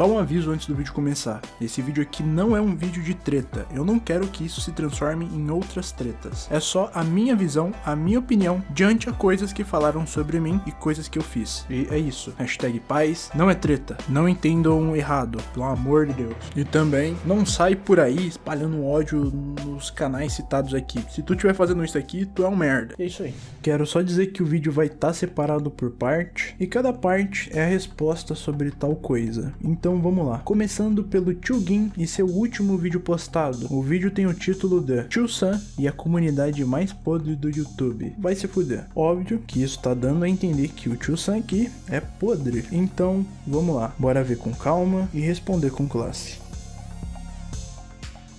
Só um aviso antes do vídeo começar. Esse vídeo aqui não é um vídeo de treta. Eu não quero que isso se transforme em outras tretas. É só a minha visão, a minha opinião diante a coisas que falaram sobre mim e coisas que eu fiz. E é isso. Hashtag paz. Não é treta. Não entendam errado, pelo amor de Deus. E também não sai por aí espalhando ódio nos canais citados aqui. Se tu estiver fazendo isso aqui, tu é um merda. É isso aí. Quero só dizer que o vídeo vai estar tá separado por parte e cada parte é a resposta sobre tal coisa. Então vamos lá. Começando pelo Gin e seu último vídeo postado. O vídeo tem o título de Sam e a comunidade mais podre do YouTube. Vai se fuder. Óbvio que isso tá dando a entender que o Sam aqui é podre. Então vamos lá. Bora ver com calma e responder com classe.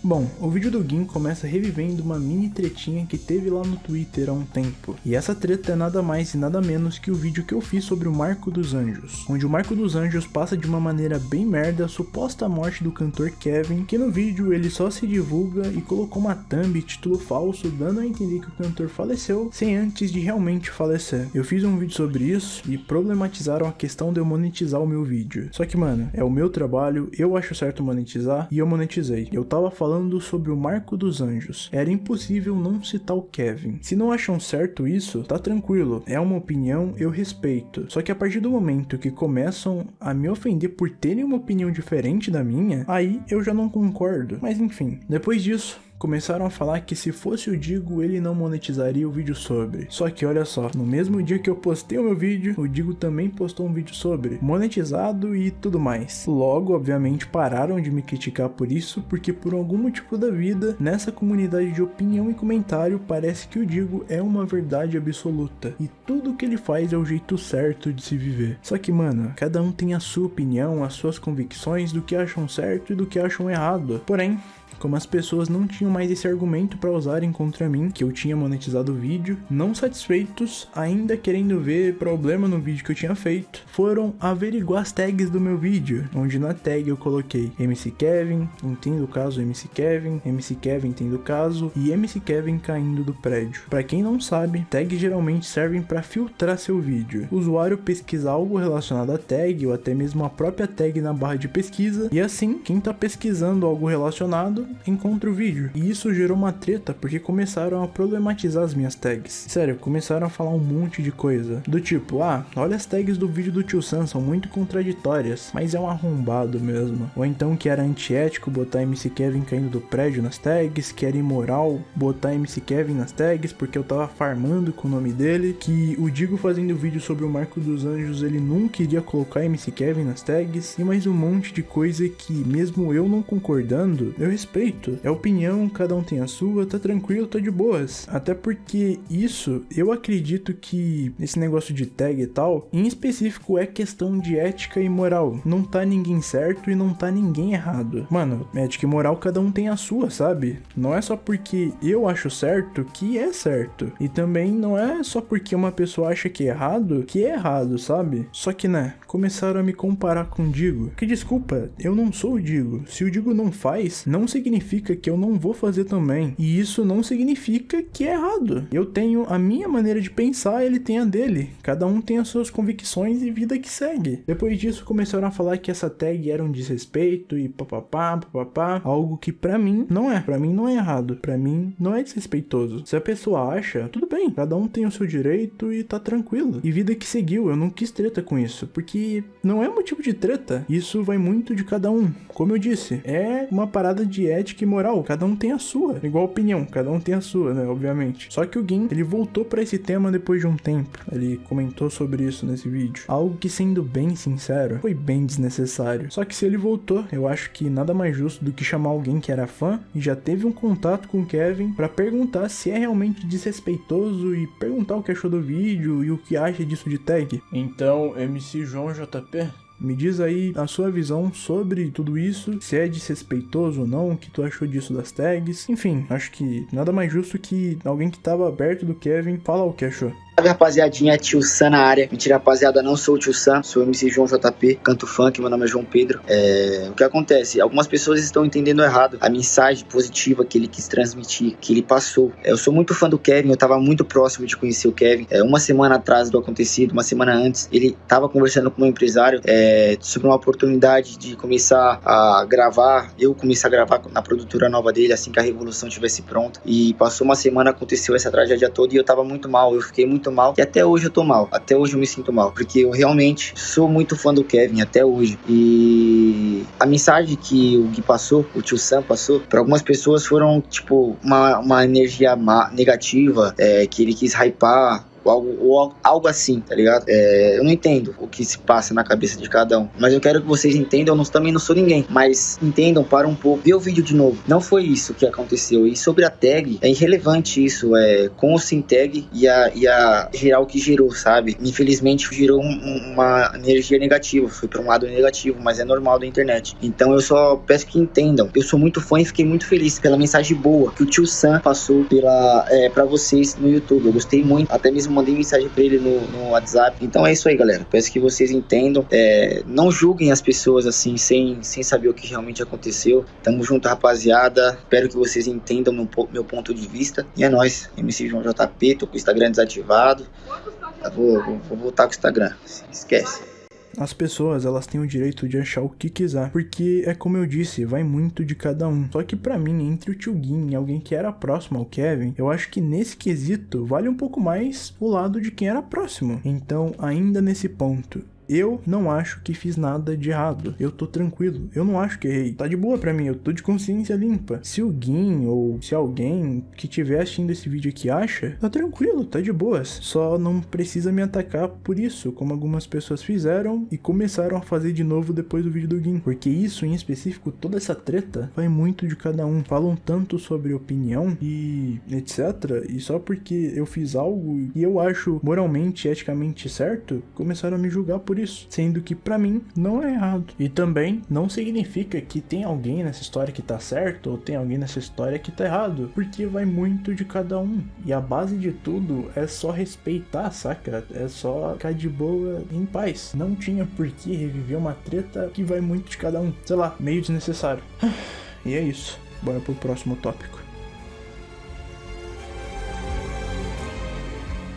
Bom, o vídeo do Gin começa revivendo uma mini tretinha que teve lá no Twitter há um tempo. E essa treta é nada mais e nada menos que o vídeo que eu fiz sobre o Marco dos Anjos, onde o Marco dos Anjos passa de uma maneira bem merda a suposta morte do cantor Kevin, que no vídeo ele só se divulga e colocou uma thumb título falso, dando a entender que o cantor faleceu sem antes de realmente falecer. Eu fiz um vídeo sobre isso e problematizaram a questão de eu monetizar o meu vídeo. Só que mano, é o meu trabalho, eu acho certo monetizar e eu monetizei. Eu tava falando falando sobre o Marco dos Anjos. Era impossível não citar o Kevin. Se não acham certo isso, tá tranquilo. É uma opinião, eu respeito. Só que a partir do momento que começam a me ofender por terem uma opinião diferente da minha, aí eu já não concordo. Mas enfim, depois disso, começaram a falar que se fosse o Digo, ele não monetizaria o vídeo sobre. Só que olha só, no mesmo dia que eu postei o meu vídeo, o Digo também postou um vídeo sobre, monetizado e tudo mais. Logo, obviamente, pararam de me criticar por isso, porque por algum motivo da vida, nessa comunidade de opinião e comentário, parece que o Digo é uma verdade absoluta, e tudo que ele faz é o jeito certo de se viver. Só que, mano, cada um tem a sua opinião, as suas convicções do que acham certo e do que acham errado. Porém, como as pessoas não tinham mais esse argumento para usarem contra mim, que eu tinha monetizado o vídeo, não satisfeitos, ainda querendo ver problema no vídeo que eu tinha feito, foram averiguar as tags do meu vídeo, onde na tag eu coloquei MC Kevin, entendo o caso MC Kevin, MC Kevin entendo o caso e MC Kevin caindo do prédio. Para quem não sabe, tags geralmente servem para filtrar seu vídeo. O usuário pesquisa algo relacionado à tag ou até mesmo a própria tag na barra de pesquisa e assim, quem está pesquisando algo relacionado encontra o vídeo. E isso gerou uma treta porque começaram a problematizar as minhas tags. Sério, começaram a falar um monte de coisa. Do tipo, ah, olha as tags do vídeo do tio Sam, são muito contraditórias, mas é um arrombado mesmo. Ou então que era antiético botar MC Kevin caindo do prédio nas tags, que era imoral botar MC Kevin nas tags porque eu tava farmando com o nome dele, que o Digo fazendo vídeo sobre o Marco dos Anjos, ele nunca iria colocar MC Kevin nas tags, e mais um monte de coisa que mesmo eu não concordando, eu respeito É opinião, cada um tem a sua, tá tranquilo, tá de boas. Até porque isso, eu acredito que esse negócio de tag e tal, em específico é questão de ética e moral. Não tá ninguém certo e não tá ninguém errado. Mano, ética e moral cada um tem a sua, sabe? Não é só porque eu acho certo que é certo. E também não é só porque uma pessoa acha que é errado que é errado, sabe? Só que, né, começaram a me comparar com o Digo. Que desculpa, eu não sou o Digo. Se o Digo não faz, não significa significa que eu não vou fazer também. E isso não significa que é errado. Eu tenho a minha maneira de pensar, ele tem a dele. Cada um tem as suas convicções e vida que segue. Depois disso, começaram a falar que essa tag era um desrespeito e papapá, papapá. Algo que para mim não é. Para mim não é errado. Para mim não é desrespeitoso. Se a pessoa acha, tudo bem. Cada um tem o seu direito e tá tranquilo. E vida que seguiu. Eu não quis treta com isso. Porque não é motivo de treta. Isso vai muito de cada um. Como eu disse, é uma parada de ética ética e moral, cada um tem a sua. Igual opinião, cada um tem a sua, né? Obviamente. Só que o Gin, ele voltou para esse tema depois de um tempo. Ele comentou sobre isso nesse vídeo. Algo que, sendo bem sincero, foi bem desnecessário. Só que se ele voltou, eu acho que nada mais justo do que chamar alguém que era fã e já teve um contato com o Kevin para perguntar se é realmente desrespeitoso e perguntar o que achou do vídeo e o que acha disso de tag. Então, MC João JP, me diz aí a sua visão sobre tudo isso, se é desrespeitoso ou não, o que tu achou disso das tags. Enfim, acho que nada mais justo que alguém que tava perto do Kevin falar o que achou. Salve rapaziadinha, tio Sam na área. Mentira, rapaziada, não sou o tio Sam, sou o MC João JP, canto funk, meu nome é João Pedro. É... O que acontece? Algumas pessoas estão entendendo errado a mensagem positiva que ele quis transmitir, que ele passou. É, eu sou muito fã do Kevin, eu tava muito próximo de conhecer o Kevin. É, uma semana atrás do acontecido, uma semana antes, ele tava conversando com um empresário é, sobre uma oportunidade de começar a gravar. Eu comecei a gravar na produtora nova dele assim que a revolução estivesse pronta. E passou uma semana, aconteceu essa tragédia toda e eu tava muito mal, eu fiquei muito mal. E até hoje eu tô mal, até hoje eu me sinto mal, porque eu realmente sou muito fã do Kevin até hoje. E a mensagem que o Gui passou, o tio Sam passou, para algumas pessoas foram tipo uma, uma energia negativa, é, que ele quis hypar ou algo, ou algo assim, tá ligado? É, eu não entendo o que se passa na cabeça de cada um, mas eu quero que vocês entendam, eu não, também não sou ninguém, mas entendam, para um pouco, vê o vídeo de novo. Não foi isso que aconteceu. E sobre a tag, é irrelevante isso, é com ou sem tag e a, e a gerar o que gerou, sabe? Infelizmente gerou um, uma energia negativa, foi para um lado negativo, mas é normal da internet. Então eu só peço que entendam. Eu sou muito fã e fiquei muito feliz pela mensagem boa que o tio Sam passou pela, é, para vocês no YouTube. Eu gostei muito, até mesmo mandei mensagem pra ele no, no WhatsApp. Então é isso aí, galera. Peço que vocês entendam. É, não julguem as pessoas assim, sem, sem saber o que realmente aconteceu. Tamo junto, rapaziada. Espero que vocês entendam meu, meu ponto de vista. E é nóis. MC João JP, tô com o Instagram desativado. Vou, vou, vou voltar com o Instagram. Esquece. As pessoas, elas têm o direito de achar o que quiser, porque é como eu disse, vai muito de cada um. Só que para mim, entre o Tio Gin e alguém que era próximo ao Kevin, eu acho que nesse quesito vale um pouco mais o lado de quem era próximo. Então, ainda nesse ponto, eu não acho que fiz nada de errado. Eu tô tranquilo. Eu não acho que errei. Tá de boa pra mim. Eu tô de consciência limpa. Se o Gin ou se alguém que estiver assistindo esse vídeo aqui acha, tá tranquilo, tá de boas. Só não precisa me atacar por isso, como algumas pessoas fizeram e começaram a fazer de novo depois do vídeo do Gin. Porque isso em específico, toda essa treta, vai muito de cada um. Falam tanto sobre opinião e etc. E só porque eu fiz algo e eu acho moralmente, eticamente certo, começaram a me julgar por isso, sendo que para mim não é errado. E também não significa que tem alguém nessa história que tá certo ou tem alguém nessa história que tá errado, porque vai muito de cada um. E a base de tudo é só respeitar, saca? É só ficar de boa em paz. Não tinha por que reviver uma treta que vai muito de cada um. Sei lá, meio desnecessário. E é isso. Bora pro próximo tópico.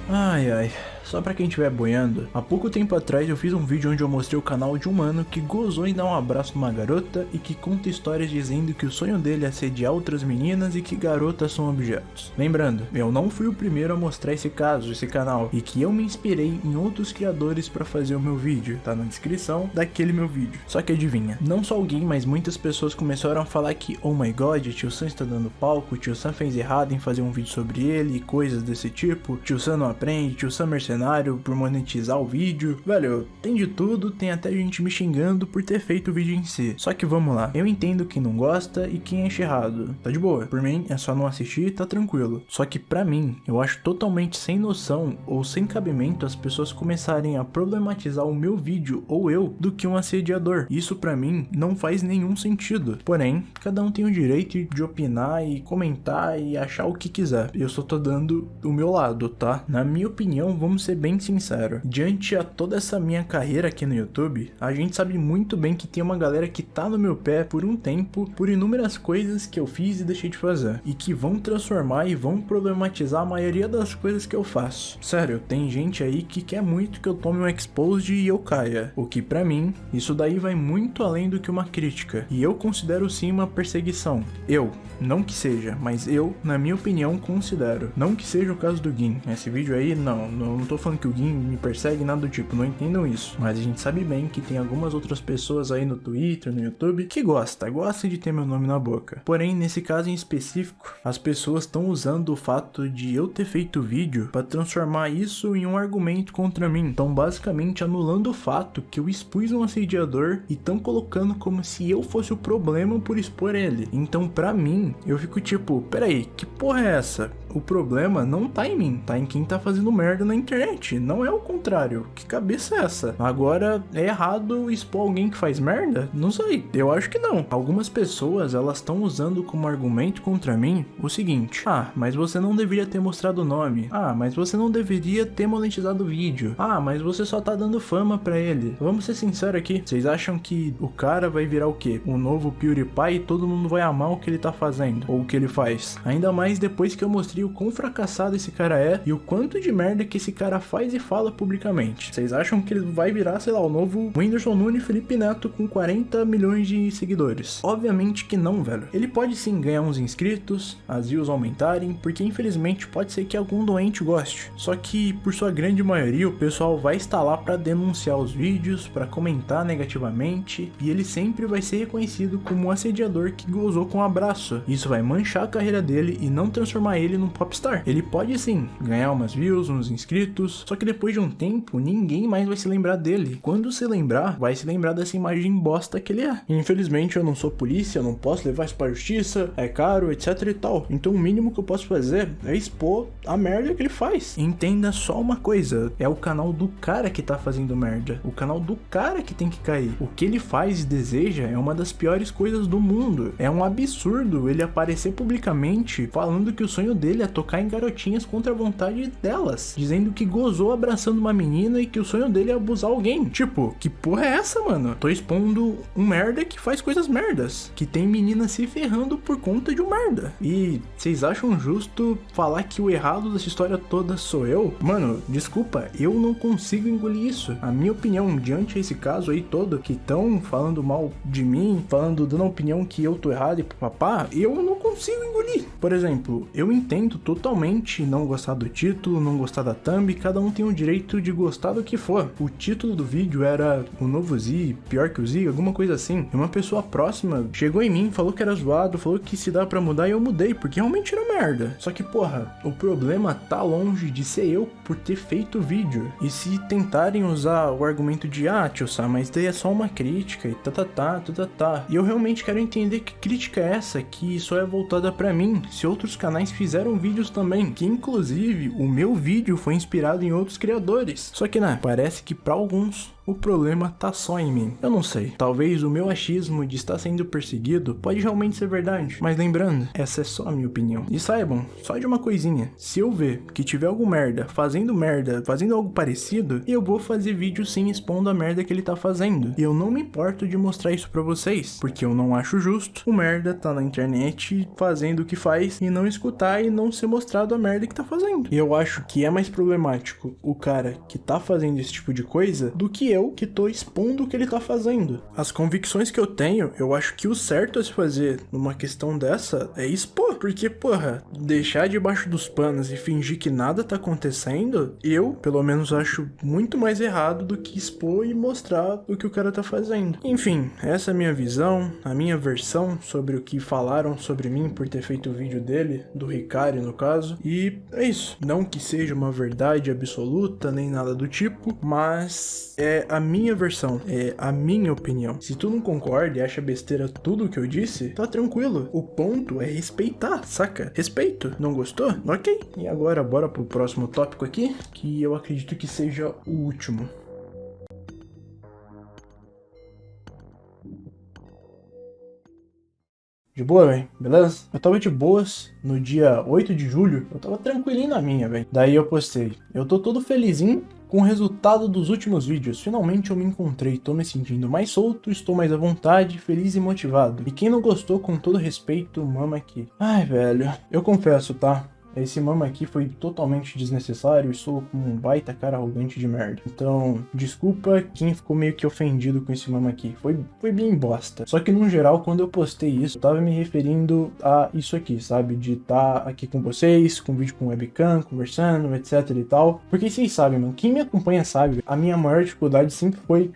Ai ai. Só pra quem estiver boiando, há pouco tempo atrás eu fiz um vídeo onde eu mostrei o canal de um mano que gozou em dar um abraço numa garota e que conta histórias dizendo que o sonho dele é sediar outras meninas e que garotas são objetos. Lembrando, eu não fui o primeiro a mostrar esse caso, esse canal, e que eu me inspirei em outros criadores para fazer o meu vídeo, tá na descrição daquele meu vídeo. Só que adivinha, não só alguém, mas muitas pessoas começaram a falar que, oh my god, tio Sam está dando palco, tio Sam fez errado em fazer um vídeo sobre ele e coisas desse tipo, tio Sam não aprende, tio Sam mercenário cenário, por monetizar o vídeo. Velho, tem de tudo, tem até gente me xingando por ter feito o vídeo em si. Só que vamos lá, eu entendo quem não gosta e quem acha errado. Tá de boa, por mim é só não assistir tá tranquilo. Só que pra mim, eu acho totalmente sem noção ou sem cabimento as pessoas começarem a problematizar o meu vídeo ou eu do que um assediador. Isso pra mim não faz nenhum sentido. Porém, cada um tem o direito de opinar e comentar e achar o que quiser. Eu só tô dando o meu lado, tá? Na minha opinião, vamos ser bem sincero, diante a toda essa minha carreira aqui no YouTube, a gente sabe muito bem que tem uma galera que tá no meu pé por um tempo, por inúmeras coisas que eu fiz e deixei de fazer, e que vão transformar e vão problematizar a maioria das coisas que eu faço. Sério, tem gente aí que quer muito que eu tome um exposed e eu caia, o que para mim, isso daí vai muito além do que uma crítica, e eu considero sim uma perseguição. Eu, não que seja, mas eu, na minha opinião, considero. Não que seja o caso do Gin. Esse vídeo aí, não, não tô falando que o Gin me persegue, nada do tipo, não entendam isso. Mas a gente sabe bem que tem algumas outras pessoas aí no Twitter, no YouTube, que gosta, gosta de ter meu nome na boca. Porém, nesse caso em específico, as pessoas estão usando o fato de eu ter feito o vídeo para transformar isso em um argumento contra mim. Então, basicamente, anulando o fato que eu expus um assediador e estão colocando como se eu fosse o problema por expor ele. Então, pra mim, eu fico tipo, peraí, que porra é essa? O problema não tá em mim, tá em quem tá fazendo merda na internet não é o contrário. Que cabeça é essa? Agora, é errado expor alguém que faz merda? Não sei, eu acho que não. Algumas pessoas, elas estão usando como argumento contra mim o seguinte. Ah, mas você não deveria ter mostrado o nome. Ah, mas você não deveria ter monetizado o vídeo. Ah, mas você só tá dando fama pra ele. Vamos ser sinceros aqui. Vocês acham que o cara vai virar o quê? O novo PewDiePie e todo mundo vai amar o que ele tá fazendo? Ou o que ele faz? Ainda mais depois que eu mostrei o quão fracassado esse cara é e o quanto de merda que esse cara faz e fala publicamente. Vocês acham que ele vai virar, sei lá, o novo Whindersson Nunes Felipe Neto com 40 milhões de seguidores? Obviamente que não, velho. Ele pode sim ganhar uns inscritos, as views aumentarem, porque infelizmente pode ser que algum doente goste. Só que, por sua grande maioria, o pessoal vai estar lá para denunciar os vídeos, para comentar negativamente, e ele sempre vai ser reconhecido como um assediador que gozou com um abraço. Isso vai manchar a carreira dele e não transformar ele num popstar. Ele pode sim ganhar umas views, uns inscritos, só que depois de um tempo, ninguém mais vai se lembrar dele. Quando se lembrar, vai se lembrar dessa imagem bosta que ele é. Infelizmente, eu não sou polícia, não posso levar isso pra justiça, é caro, etc e tal. Então o mínimo que eu posso fazer é expor a merda que ele faz. Entenda só uma coisa, é o canal do cara que tá fazendo merda. O canal do cara que tem que cair. O que ele faz e deseja é uma das piores coisas do mundo. É um absurdo ele aparecer publicamente falando que o sonho dele é tocar em garotinhas contra a vontade delas, dizendo que gozou abraçando uma menina e que o sonho dele é abusar alguém. Tipo, que porra é essa, mano? Tô expondo um merda que faz coisas merdas, que tem menina se ferrando por conta de um merda. E vocês acham justo falar que o errado dessa história toda sou eu? Mano, desculpa, eu não consigo engolir isso. A minha opinião diante desse caso aí todo, que estão falando mal de mim, falando, dando a opinião que eu tô errado e papá, eu não consigo engolir. Por exemplo, eu entendo totalmente não gostar do título, não gostar da thumb, cada um tem o direito de gostar do que for. O título do vídeo era o novo Z, pior que o Z, alguma coisa assim. E uma pessoa próxima chegou em mim, falou que era zoado, falou que se dá para mudar e eu mudei, porque realmente era merda. Só que, porra, o problema tá longe de ser eu por ter feito o vídeo. E se tentarem usar o argumento de, ah, tio Sam, mas daí é só uma crítica e tá, tá, tá, tá, tá, tá. E eu realmente quero entender que crítica é essa, que só é voltada para mim, se outros canais fizeram vídeos também, que inclusive o meu vídeo foi inspirado em outros criadores. Só que, né, parece que para alguns o problema tá só em mim. Eu não sei, talvez o meu achismo de estar sendo perseguido pode realmente ser verdade, mas lembrando, essa é só a minha opinião. E saibam, só de uma coisinha, se eu ver que tiver algum merda fazendo merda, fazendo algo parecido, eu vou fazer vídeo sim expondo a merda que ele tá fazendo. E eu não me importo de mostrar isso pra vocês, porque eu não acho justo o merda tá na internet fazendo o que faz e não escutar e não ser mostrado a merda que tá fazendo. E eu acho que é mais problemático o cara que tá fazendo esse tipo de coisa do que eu que tô expondo o que ele tá fazendo. As convicções que eu tenho, eu acho que o certo a se fazer numa questão dessa é expor. Porque, porra, deixar debaixo dos panos e fingir que nada tá acontecendo, eu, pelo menos, acho muito mais errado do que expor e mostrar o que o cara tá fazendo. Enfim, essa é a minha visão, a minha versão sobre o que falaram sobre mim por ter feito o vídeo dele, do Ricari no caso. E é isso. Não que seja uma verdade absoluta, nem nada do tipo, mas é a minha versão, é a minha opinião. Se tu não concorda e acha besteira tudo o que eu disse, tá tranquilo. O ponto é respeitar, saca? Respeito. Não gostou? Ok. E agora bora pro próximo tópico aqui, que eu acredito que seja o último. De boa, velho? Beleza? Eu tava de boas no dia 8 de julho. Eu tava tranquilinho na minha, velho. Daí eu postei. Eu tô todo felizinho com o resultado dos últimos vídeos, finalmente eu me encontrei, tô me sentindo mais solto, estou mais à vontade, feliz e motivado. E quem não gostou, com todo respeito, mama aqui. Ai, velho, eu confesso, tá? Esse mama aqui foi totalmente desnecessário e sou como um baita cara arrogante de merda. Então, desculpa quem ficou meio que ofendido com esse mama aqui. Foi, foi bem bosta. Só que no geral, quando eu postei isso, eu tava me referindo a isso aqui, sabe? De estar tá aqui com vocês, com vídeo com webcam, conversando, etc e tal. Porque vocês sabem, mano, quem me acompanha sabe, a minha maior dificuldade sempre foi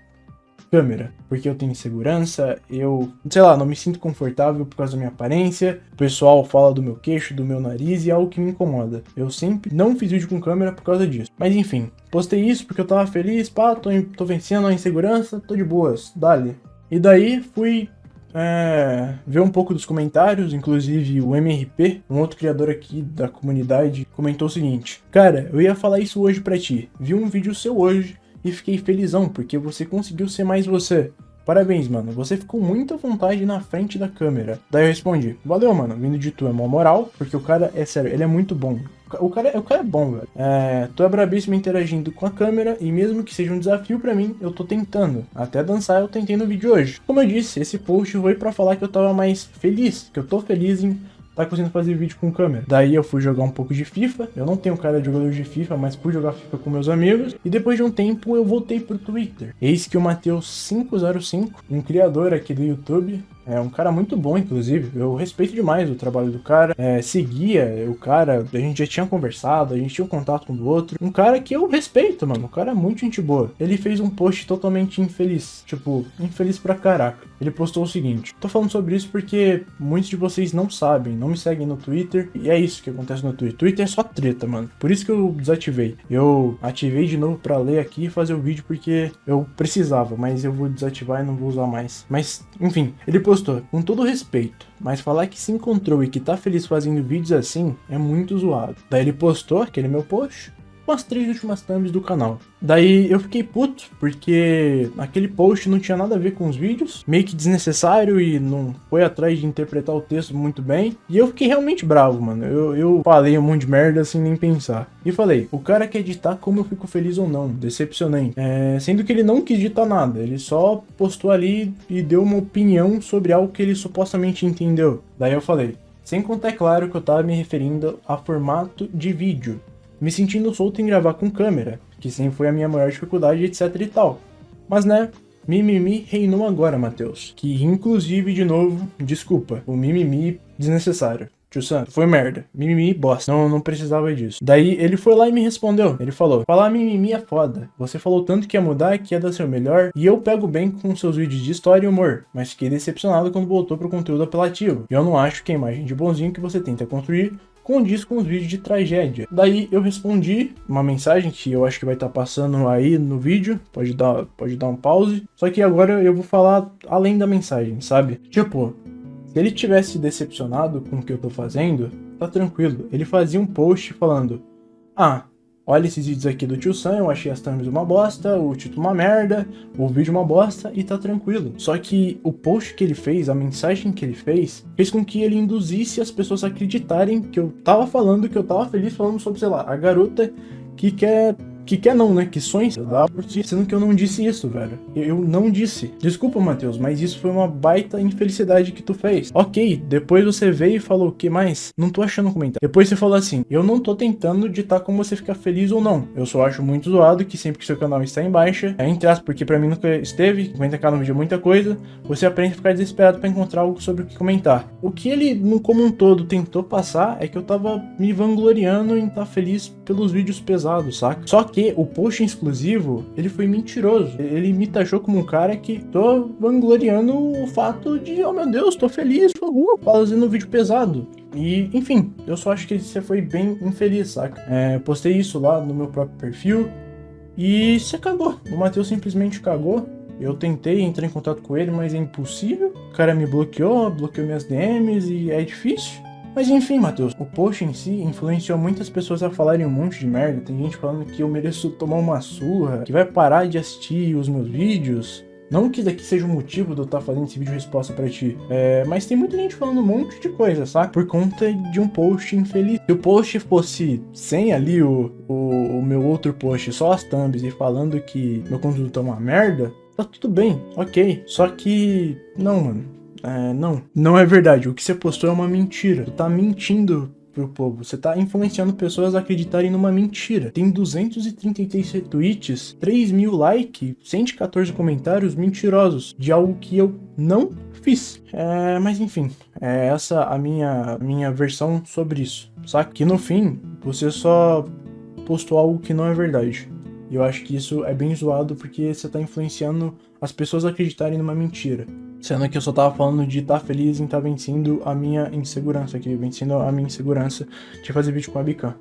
câmera, porque eu tenho insegurança, eu, sei lá, não me sinto confortável por causa da minha aparência, o pessoal fala do meu queixo, do meu nariz e é algo que me incomoda. Eu sempre não fiz vídeo com câmera por causa disso. Mas enfim, postei isso porque eu tava feliz, pá, tô, tô vencendo a insegurança, tô de boas, dali. E daí fui é, ver um pouco dos comentários, inclusive o MRP, um outro criador aqui da comunidade, comentou o seguinte: Cara, eu ia falar isso hoje pra ti. Vi um vídeo seu hoje e fiquei felizão porque você conseguiu ser mais você. Parabéns, mano. Você ficou muito à vontade na frente da câmera. Daí eu respondi, valeu, mano. Vindo de tu é mó moral, porque o cara, é sério, ele é muito bom. O cara, o cara é bom, velho. É, tu é brabíssimo interagindo com a câmera e mesmo que seja um desafio para mim, eu tô tentando. Até dançar eu tentei no vídeo hoje. Como eu disse, esse post foi para falar que eu tava mais feliz, que eu tô feliz em tá conseguindo fazer vídeo com câmera. Daí eu fui jogar um pouco de FIFA. Eu não tenho cara de jogador de FIFA, mas fui jogar FIFA com meus amigos. E depois de um tempo eu voltei pro Twitter. Eis que o Mateus505, um criador aqui do YouTube, é um cara muito bom, inclusive. Eu respeito demais o trabalho do cara. É, seguia o cara, a gente já tinha conversado, a gente tinha um contato um do outro. Um cara que eu respeito, mano. O cara é muito gente boa. Ele fez um post totalmente infeliz. Tipo, infeliz pra caraca. Ele postou o seguinte: Tô falando sobre isso porque muitos de vocês não sabem, não me seguem no Twitter. E é isso que acontece no Twitter. Twitter é só treta, mano. Por isso que eu desativei. Eu ativei de novo pra ler aqui e fazer o vídeo porque eu precisava, mas eu vou desativar e não vou usar mais. Mas, enfim, ele postou gostou, com todo respeito, mas falar que se encontrou e que tá feliz fazendo vídeos assim é muito zoado. Daí ele postou aquele meu post, com as três últimas thumbs do canal. Daí eu fiquei puto, porque aquele post não tinha nada a ver com os vídeos, meio que desnecessário e não foi atrás de interpretar o texto muito bem. E eu fiquei realmente bravo, mano. Eu, eu falei um monte de merda sem nem pensar. E falei, o cara quer editar como eu fico feliz ou não, decepcionante. É, sendo que ele não quis editar nada, ele só postou ali e deu uma opinião sobre algo que ele supostamente entendeu. Daí eu falei, sem contar, é claro, que eu tava me referindo a formato de vídeo me sentindo solto em gravar com câmera, que sempre foi a minha maior dificuldade, etc e tal. Mas né, mimimi reinou agora, Matheus. Que inclusive, de novo, desculpa, o mimimi desnecessário. Tio Santo, foi merda. Mimimi, bosta. Não, não precisava disso. Daí ele foi lá e me respondeu. Ele falou: Falar mimimi é foda. Você falou tanto que ia mudar, que ia dar seu melhor. E eu pego bem com seus vídeos de história e humor. Mas fiquei decepcionado quando voltou pro conteúdo apelativo. Eu não acho que a imagem de bonzinho que você tenta construir condiz com os vídeos de tragédia. Daí eu respondi uma mensagem que eu acho que vai estar tá passando aí no vídeo, pode dar, pode dar um pause. Só que agora eu vou falar além da mensagem, sabe? Tipo, se ele tivesse decepcionado com o que eu tô fazendo, tá tranquilo. Ele fazia um post falando: "Ah, olha esses vídeos aqui do tio Sam, eu achei as thumbs uma bosta, o título uma merda, o vídeo uma bosta e tá tranquilo. Só que o post que ele fez, a mensagem que ele fez, fez com que ele induzisse as pessoas a acreditarem que eu tava falando, que eu tava feliz falando sobre, sei lá, a garota que quer que quer não, né? Que sonha dá por si, sendo que eu não disse isso, velho. Eu não disse. Desculpa, Matheus, mas isso foi uma baita infelicidade que tu fez. Ok, depois você veio e falou o que mais? Não tô achando comentário. Depois você falou assim: eu não tô tentando ditar como você ficar feliz ou não. Eu só acho muito zoado que sempre que seu canal está em baixa, é entre aspas, porque pra mim nunca esteve, comenta cá no vídeo muita coisa, você aprende a ficar desesperado para encontrar algo sobre o que comentar. O que ele, como um todo, tentou passar é que eu tava me vangloriando em estar tá feliz pelos vídeos pesados, saca? Só que porque o post exclusivo, ele foi mentiroso. Ele me taxou como um cara que tô vangloriando o fato de, oh meu Deus, tô feliz, tô fazendo um vídeo pesado. E, enfim, eu só acho que você foi bem infeliz, saca? É, postei isso lá no meu próprio perfil e você cagou. O Matheus simplesmente cagou. Eu tentei entrar em contato com ele, mas é impossível. O cara me bloqueou, bloqueou minhas DMs e é difícil. Mas enfim, Matheus, o post em si influenciou muitas pessoas a falarem um monte de merda. Tem gente falando que eu mereço tomar uma surra, que vai parar de assistir os meus vídeos. Não que daqui seja o motivo de eu estar tá fazendo esse vídeo resposta para ti, é, mas tem muita gente falando um monte de coisa, sabe? Por conta de um post infeliz. Se o post fosse sem ali o, o, o meu outro post, só as thumbs e falando que meu conteúdo tá uma merda, tá tudo bem, ok. Só que, não, mano. É, não, não é verdade. O que você postou é uma mentira. Tu tá mentindo pro povo. Você tá influenciando pessoas a acreditarem numa mentira. Tem 233 retweets, 3 mil likes, 114 comentários mentirosos de algo que eu não fiz. É, mas enfim, é essa a minha, minha versão sobre isso. Saca? Que no fim, você só postou algo que não é verdade. E eu acho que isso é bem zoado porque você tá influenciando as pessoas a acreditarem numa mentira. Sendo que eu só tava falando de estar tá feliz em estar tá vencendo a minha insegurança aqui, vencendo a minha insegurança de fazer vídeo com a Bican.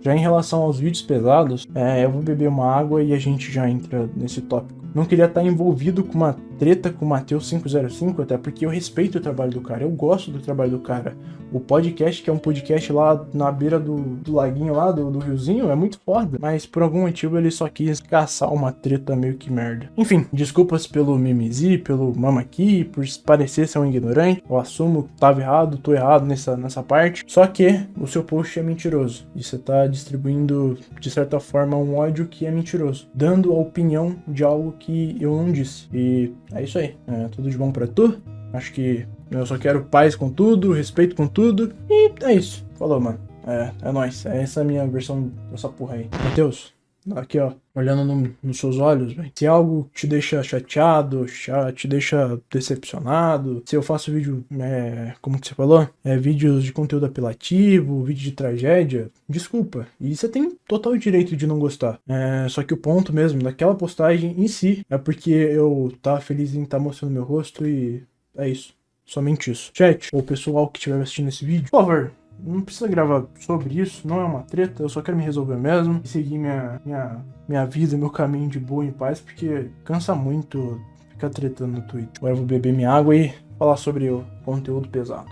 Já em relação aos vídeos pesados, é, eu vou beber uma água e a gente já entra nesse tópico. Não queria estar envolvido com uma treta com o Matheus 505, até porque eu respeito o trabalho do cara, eu gosto do trabalho do cara. O podcast, que é um podcast lá na beira do, do laguinho lá, do, do riozinho, é muito foda. Mas por algum motivo ele só quis caçar uma treta meio que merda. Enfim, desculpas pelo mimizi, pelo mamaqui, por parecer ser um ignorante. Eu assumo que tava errado, tô errado nessa, nessa parte. Só que o seu post é mentiroso. E você tá distribuindo, de certa forma, um ódio que é mentiroso. Dando a opinião de algo que eu não disse. E é isso aí. É tudo de bom para tu. Acho que eu só quero paz com tudo, respeito com tudo. E é isso. Falou, mano. É, é nóis. É essa a minha versão dessa porra aí. Matheus, aqui ó, olhando no, nos seus olhos, véio. se algo te deixa chateado, te deixa decepcionado, se eu faço vídeo, é, como que você falou, é, vídeos de conteúdo apelativo, vídeo de tragédia, desculpa, e você tem total direito de não gostar, é, só que o ponto mesmo daquela postagem em si é porque eu tava feliz em estar tá mostrando meu rosto e é isso. Somente isso. Chat, ou pessoal que estiver assistindo esse vídeo, por favor, não precisa gravar sobre isso, não é uma treta, eu só quero me resolver mesmo e seguir minha, minha, minha vida, meu caminho de boa em paz, porque cansa muito ficar tretando no Twitter. Agora eu vou beber minha água e falar sobre o conteúdo pesado.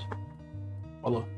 Falou.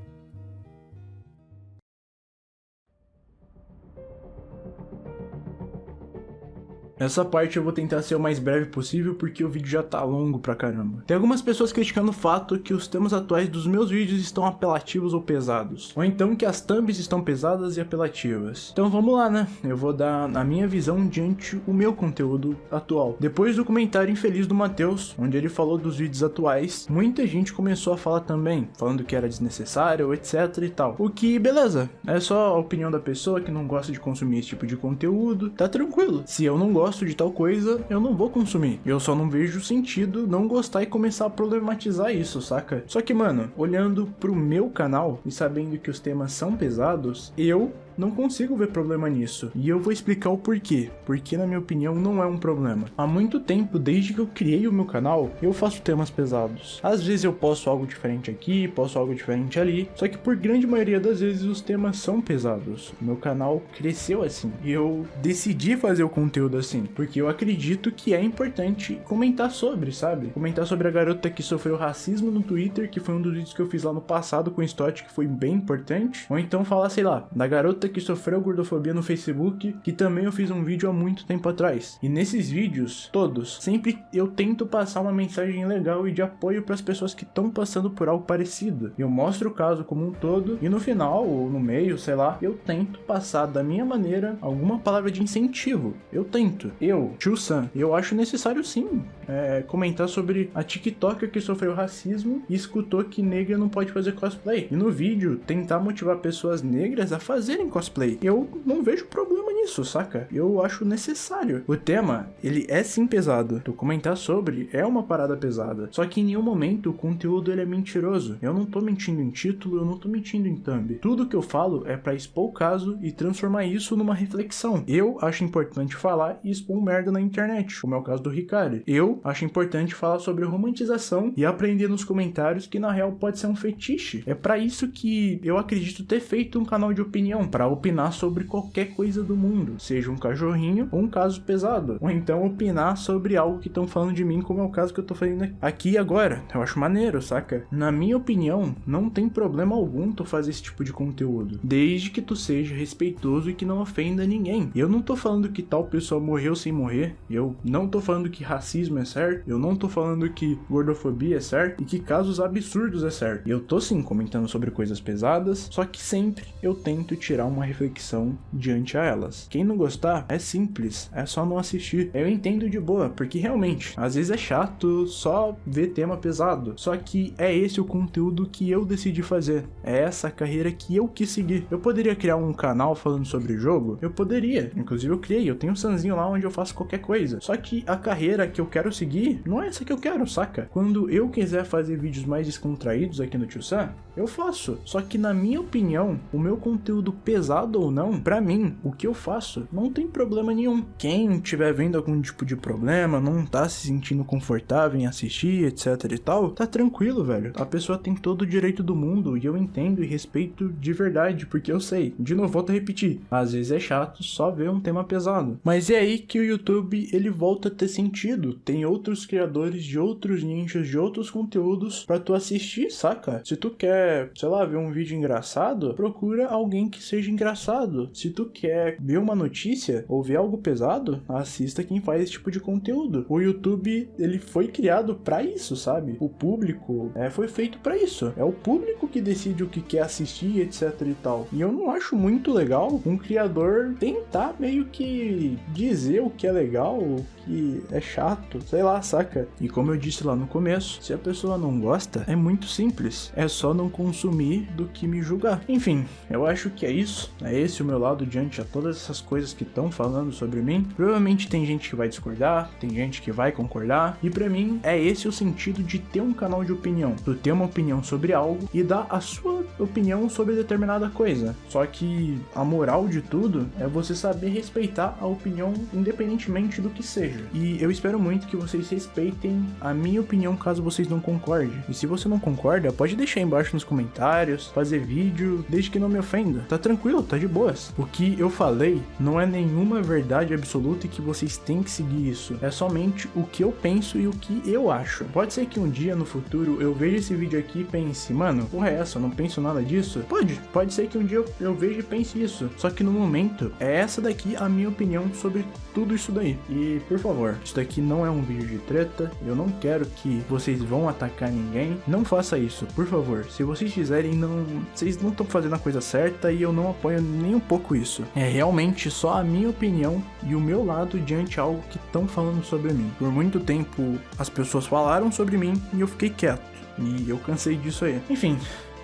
Essa parte eu vou tentar ser o mais breve possível porque o vídeo já tá longo pra caramba. Tem algumas pessoas criticando o fato que os temas atuais dos meus vídeos estão apelativos ou pesados. Ou então que as thumbs estão pesadas e apelativas. Então vamos lá, né? Eu vou dar a minha visão diante o meu conteúdo atual. Depois do comentário infeliz do Matheus, onde ele falou dos vídeos atuais, muita gente começou a falar também, falando que era desnecessário, etc e tal. O que, beleza, é só a opinião da pessoa que não gosta de consumir esse tipo de conteúdo, tá tranquilo. Se eu não gosto gosto de tal coisa, eu não vou consumir. Eu só não vejo sentido não gostar e começar a problematizar isso, saca? Só que, mano, olhando pro meu canal e sabendo que os temas são pesados, eu não consigo ver problema nisso. E eu vou explicar o porquê. Porque, na minha opinião, não é um problema. Há muito tempo, desde que eu criei o meu canal, eu faço temas pesados. Às vezes eu posto algo diferente aqui, posto algo diferente ali. Só que por grande maioria das vezes os temas são pesados. Meu canal cresceu assim. E eu decidi fazer o conteúdo assim. Porque eu acredito que é importante comentar sobre, sabe? Comentar sobre a garota que sofreu racismo no Twitter, que foi um dos vídeos que eu fiz lá no passado com o Stott, que foi bem importante. Ou então falar, sei lá, da garota que sofreu gordofobia no Facebook, que também eu fiz um vídeo há muito tempo atrás. E nesses vídeos, todos, sempre eu tento passar uma mensagem legal e de apoio para as pessoas que estão passando por algo parecido. Eu mostro o caso como um todo e no final, ou no meio, sei lá, eu tento passar da minha maneira alguma palavra de incentivo. Eu tento. Eu, Tio Sam, eu acho necessário sim é, comentar sobre a TikToker que sofreu racismo e escutou que negra não pode fazer cosplay. E no vídeo, tentar motivar pessoas negras a fazerem cosplay cosplay. Eu não vejo problema nisso, saca? Eu acho necessário. O tema, ele é sim pesado. Tu comentar sobre é uma parada pesada. Só que em nenhum momento o conteúdo ele é mentiroso. Eu não tô mentindo em título, eu não tô mentindo em thumb. Tudo que eu falo é para expor o caso e transformar isso numa reflexão. Eu acho importante falar e expor merda na internet, como é o caso do Ricardo. Eu acho importante falar sobre romantização e aprender nos comentários que na real pode ser um fetiche. É para isso que eu acredito ter feito um canal de opinião, para opinar sobre qualquer coisa do mundo, seja um cachorrinho ou um caso pesado, ou então opinar sobre algo que estão falando de mim, como é o caso que eu tô fazendo aqui agora. Eu acho maneiro, saca? Na minha opinião, não tem problema algum tu fazer esse tipo de conteúdo, desde que tu seja respeitoso e que não ofenda ninguém. Eu não tô falando que tal pessoa morreu sem morrer, eu não tô falando que racismo é certo, eu não tô falando que gordofobia é certo e que casos absurdos é certo. Eu tô sim comentando sobre coisas pesadas, só que sempre eu tento tirar uma reflexão diante a elas. Quem não gostar, é simples, é só não assistir. Eu entendo de boa, porque realmente, às vezes é chato só ver tema pesado. Só que é esse o conteúdo que eu decidi fazer. É essa carreira que eu quis seguir. Eu poderia criar um canal falando sobre jogo? Eu poderia. Inclusive eu criei, eu tenho um sanzinho lá onde eu faço qualquer coisa. Só que a carreira que eu quero seguir não é essa que eu quero, saca? Quando eu quiser fazer vídeos mais descontraídos aqui no Tio Sam, eu faço. Só que na minha opinião, o meu conteúdo pesado ou não, para mim, o que eu faço não tem problema nenhum. Quem tiver vendo algum tipo de problema, não tá se sentindo confortável em assistir, etc e tal, tá tranquilo, velho. A pessoa tem todo o direito do mundo e eu entendo e respeito de verdade, porque eu sei. De novo, volto a repetir. Às vezes é chato só ver um tema pesado. Mas é aí que o YouTube ele volta a ter sentido. Tem outros criadores de outros nichos, de outros conteúdos para tu assistir, saca? Se tu quer, sei lá, ver um vídeo engraçado, procura alguém que seja engraçado. Se tu quer ver uma notícia ou ver algo pesado, assista quem faz esse tipo de conteúdo. O YouTube, ele foi criado para isso, sabe? O público é, foi feito para isso. É o público que decide o que quer assistir, etc e tal. E eu não acho muito legal um criador tentar meio que dizer o que é legal, que é chato, sei lá, saca? E como eu disse lá no começo, se a pessoa não gosta, é muito simples. É só não consumir do que me julgar. Enfim, eu acho que é isso. É esse o meu lado diante a todas essas coisas que estão falando sobre mim. Provavelmente tem gente que vai discordar, tem gente que vai concordar. E para mim, é esse o sentido de ter um canal de opinião. Tu ter uma opinião sobre algo e dar a sua opinião sobre determinada coisa. Só que a moral de tudo é você saber respeitar a opinião independentemente do que seja. E eu espero muito que vocês respeitem a minha opinião caso vocês não concordem. E se você não concorda, pode deixar embaixo nos comentários, fazer vídeo, desde que não me ofenda. Tá tranquilo, tá de boas. O que eu falei não é nenhuma verdade absoluta e que vocês têm que seguir isso. É somente o que eu penso e o que eu acho. Pode ser que um dia no futuro eu veja esse vídeo aqui e pense, mano, porra é essa, eu não penso nada disso? Pode, pode ser que um dia eu, eu veja e pense isso. Só que no momento, é essa daqui a minha opinião sobre tudo isso daí. E por favor, isso daqui não é um vídeo de treta, eu não quero que vocês vão atacar ninguém. Não faça isso, por favor. Se vocês fizerem, não, vocês não estão fazendo a coisa certa e eu não apoio nem um pouco isso. É realmente só a minha opinião e o meu lado diante algo que estão falando sobre mim. Por muito tempo as pessoas falaram sobre mim e eu fiquei quieto. E eu cansei disso aí. Enfim,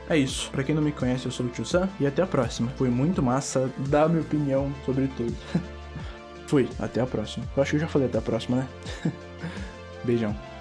é isso. Pra quem não me conhece, eu sou o Tio Sam e até a próxima. Foi muito massa dar minha opinião sobre tudo. Fui, até a próxima. Eu acho que eu já falei até a próxima, né? Beijão.